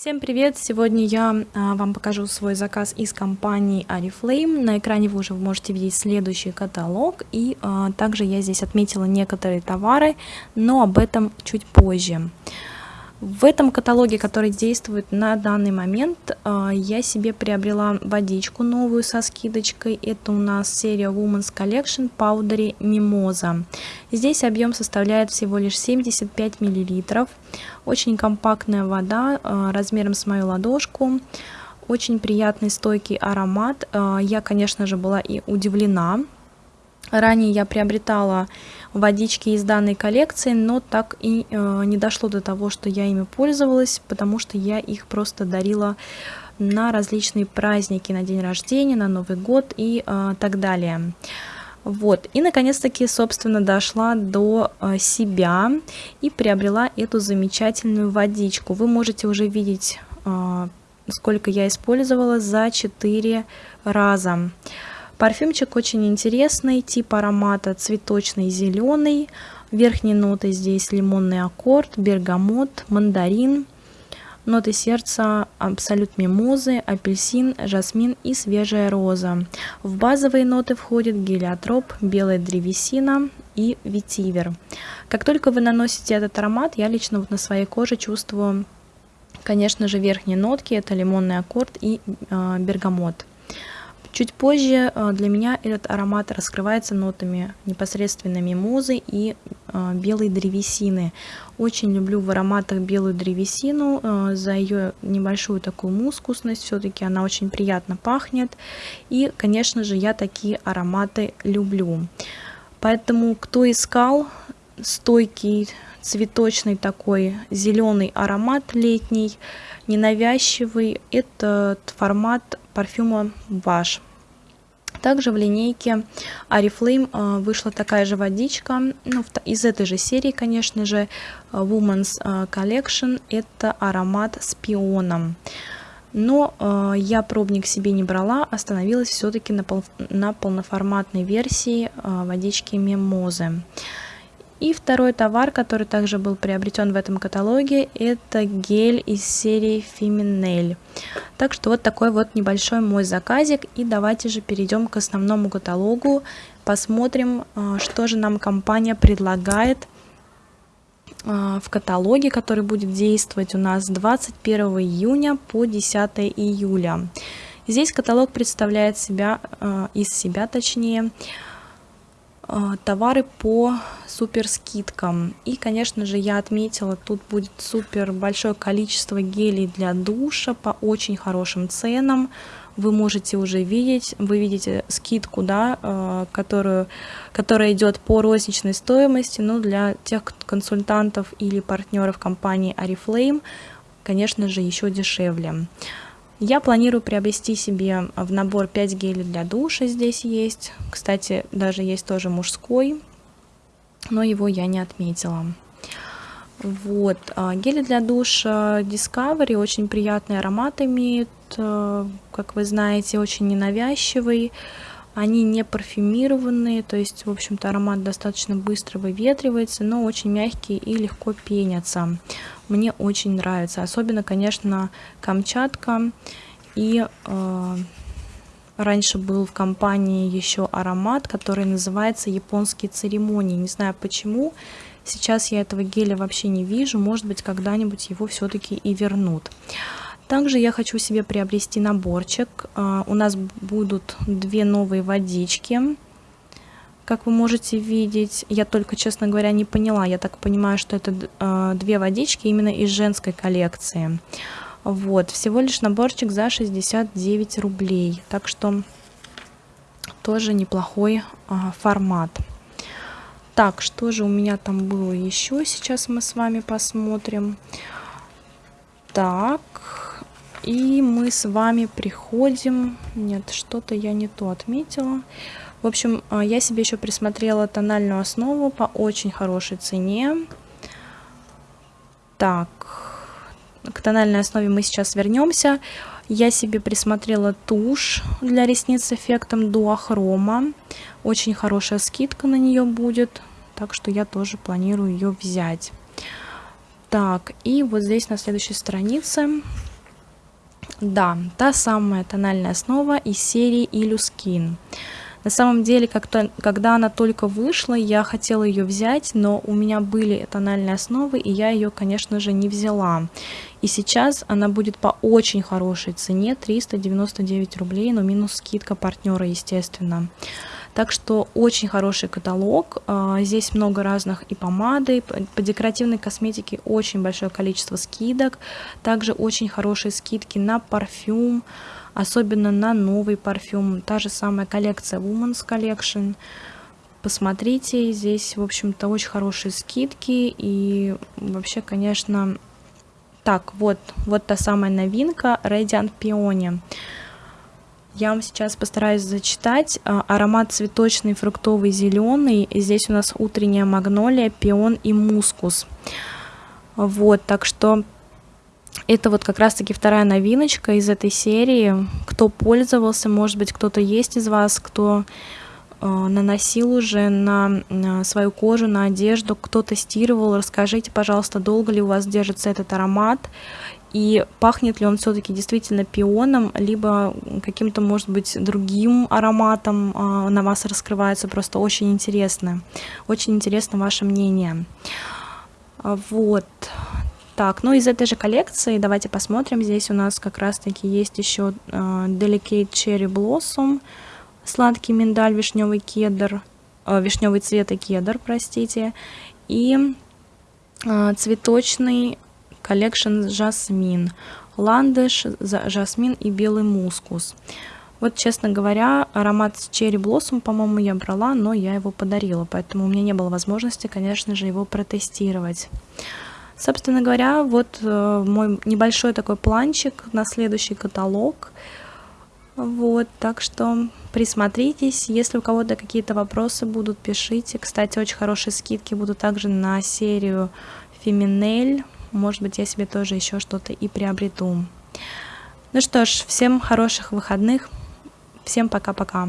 Всем привет! Сегодня я а, вам покажу свой заказ из компании Oriflame. На экране вы уже можете видеть следующий каталог. И а, также я здесь отметила некоторые товары, но об этом чуть позже. В этом каталоге, который действует на данный момент, а, я себе приобрела водичку новую со скидочкой. Это у нас серия Women's Collection Powdery Mimosa. Здесь объем составляет всего лишь 75 мл. Очень компактная вода а, размером с мою ладошку. Очень приятный стойкий аромат. А, я, конечно же, была и удивлена Ранее я приобретала водички из данной коллекции, но так и э, не дошло до того, что я ими пользовалась, потому что я их просто дарила на различные праздники, на день рождения, на Новый год и э, так далее. Вот, и наконец-таки, собственно, дошла до э, себя и приобрела эту замечательную водичку. Вы можете уже видеть, э, сколько я использовала за 4 раза. Парфюмчик очень интересный, тип аромата цветочный зеленый. Верхние ноты здесь лимонный аккорд, бергамот, мандарин. Ноты сердца абсолют мимозы, апельсин, жасмин и свежая роза. В базовые ноты входит гелиотроп, белая древесина и ветивер. Как только вы наносите этот аромат, я лично вот на своей коже чувствую, конечно же, верхние нотки. Это лимонный аккорд и э, бергамот. Чуть позже э, для меня этот аромат раскрывается нотами непосредственно мимозы и э, белой древесины. Очень люблю в ароматах белую древесину э, за ее небольшую такую мускусность. Все-таки она очень приятно пахнет. И, конечно же, я такие ароматы люблю. Поэтому, кто искал стойкий цветочный такой зеленый аромат летний, ненавязчивый, этот формат парфюма ваш. Также в линейке Oriflame а, вышла такая же водичка, ну, из этой же серии, конечно же, Women's а, Collection, это аромат с пионом. Но э, я пробник себе не брала, остановилась все-таки на, пол, на полноформатной версии э, водички Мимозы. И второй товар, который также был приобретен в этом каталоге, это гель из серии Feminel. Так что вот такой вот небольшой мой заказик. И давайте же перейдем к основному каталогу. Посмотрим, а, что же нам компания предлагает а, в каталоге, который будет действовать у нас с 21 июня по 10 июля. Здесь каталог представляет себя, а, из себя точнее, товары по супер скидкам. И, конечно же, я отметила, тут будет супер большое количество гелей для душа по очень хорошим ценам. Вы можете уже видеть, вы видите скидку, да, э, которую, которая идет по розничной стоимости, но для тех консультантов или партнеров компании Oriflame, конечно же, еще дешевле. Я планирую приобрести себе в набор 5 гелей для душа здесь есть. Кстати, даже есть тоже мужской но его я не отметила. Вот, а, гели для душа Discovery очень приятный аромат имеют, э, как вы знаете, очень ненавязчивый. Они не парфюмированные, то есть, в общем-то, аромат достаточно быстро выветривается, но очень мягкий и легко пенятся. Мне очень нравится, особенно, конечно, Камчатка и э, Раньше был в компании еще аромат, который называется японские церемонии. Не знаю почему. Сейчас я этого геля вообще не вижу. Может быть, когда-нибудь его все-таки и вернут. Также я хочу себе приобрести наборчик. А, у нас будут две новые водички. Как вы можете видеть, я только, честно говоря, не поняла. Я так понимаю, что это а, две водички именно из женской коллекции. Вот, всего лишь наборчик за 69 рублей. Так что тоже неплохой а, формат. Так, что же у меня там было еще? Сейчас мы с вами посмотрим. Так, и мы с вами приходим... Нет, что-то я не то отметила. В общем, а, я себе еще присмотрела тональную основу по очень хорошей цене. Так, к тональной основе мы сейчас вернемся. Я себе присмотрела тушь для ресниц с эффектом дуохрома. Очень хорошая скидка на нее будет, так что я тоже планирую ее взять. Так, и вот здесь на следующей странице Да, та самая тональная основа из серии Illuskin. На самом деле, как-то, когда она только вышла, я хотела ее взять, но у меня были тональные основы, и я ее, конечно же, не взяла. И сейчас она будет по очень хорошей цене, 399 рублей, но минус скидка партнера, естественно. Так что очень хороший каталог. А, здесь много разных и помады, по декоративной косметике очень большое количество скидок. Также очень хорошие скидки на парфюм, особенно на новый парфюм. Та же самая коллекция Women's Collection. Посмотрите, здесь, в общем-то, очень хорошие скидки. И вообще, конечно... Так, вот, вот та самая новинка Radiant Peony. Я вам сейчас постараюсь зачитать. А, аромат цветочный, фруктовый, зеленый. Здесь у нас утренняя магнолия, пион и мускус. Вот, так что это вот как раз-таки вторая новиночка из этой серии. Кто пользовался, может быть, кто-то есть из вас, кто наносил уже на, на свою кожу, на одежду, кто тестировал. Расскажите, пожалуйста, долго ли у вас держится этот аромат и пахнет ли он все-таки действительно пионом, либо каким-то, может быть, другим ароматом э, на вас раскрывается. Просто очень интересно. Очень интересно ваше мнение. А, вот. Так, ну из этой же коллекции давайте посмотрим. Здесь у нас как раз-таки есть еще э, Delicate Cherry Blossom, сладкий миндаль, вишневый кедр, э, вишневый цвет и кедр, простите, и э, цветочный Collection Жасмин, ландыш, жасмин и белый мускус. Вот, честно говоря, аромат Cherry Blossom, по-моему, я брала, но я его подарила, поэтому у меня не было возможности, конечно же, его протестировать. Собственно говоря, вот э, мой небольшой такой планчик на следующий каталог. Вот, так что присмотритесь, если у кого-то какие-то вопросы будут, пишите. Кстати, очень хорошие скидки будут также на серию Феминель. Может быть, я себе тоже еще что-то и приобрету. Ну что ж, всем хороших выходных. Всем пока-пока.